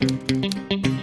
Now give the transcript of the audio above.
Música